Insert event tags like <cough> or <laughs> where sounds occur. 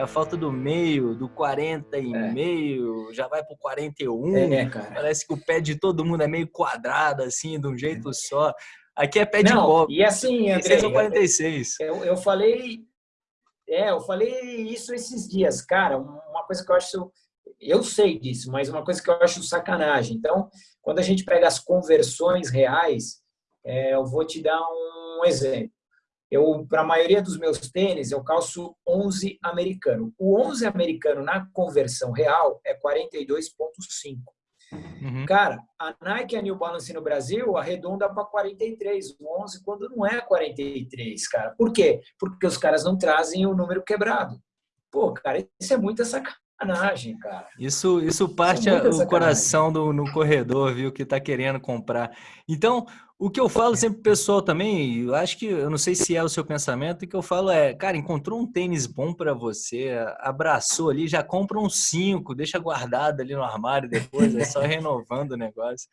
é a falta do meio, do 40 e é. meio, já vai pro 41. É, cara. Parece que o pé de todo mundo é meio quadrado, assim, de um jeito só. Aqui é pé de copo. E assim, André, 46. Eu, eu falei. É, eu falei isso esses dias, cara. Uma coisa que eu acho. Eu sei disso, mas uma coisa que eu acho sacanagem. Então, quando a gente pega as conversões reais, é, eu vou te dar um exemplo. Eu, para a maioria dos meus tênis, eu calço 11 americano. O 11 americano na conversão real é 42,5. Uhum. Cara, a Nike e a New Balance no Brasil arredonda para 43, 11, quando não é 43, cara. Por quê? Porque os caras não trazem o número quebrado. Pô, cara, isso é muita sacanagem, cara. Isso, isso parte isso é o coração do, no corredor, viu, que tá querendo comprar. Então, o que eu falo sempre pro pessoal também, eu acho que, eu não sei se é o seu pensamento, o que eu falo é, cara, encontrou um tênis bom para você, abraçou ali, já compra um cinco, deixa guardado ali no armário depois, é só <laughs> renovando o negócio.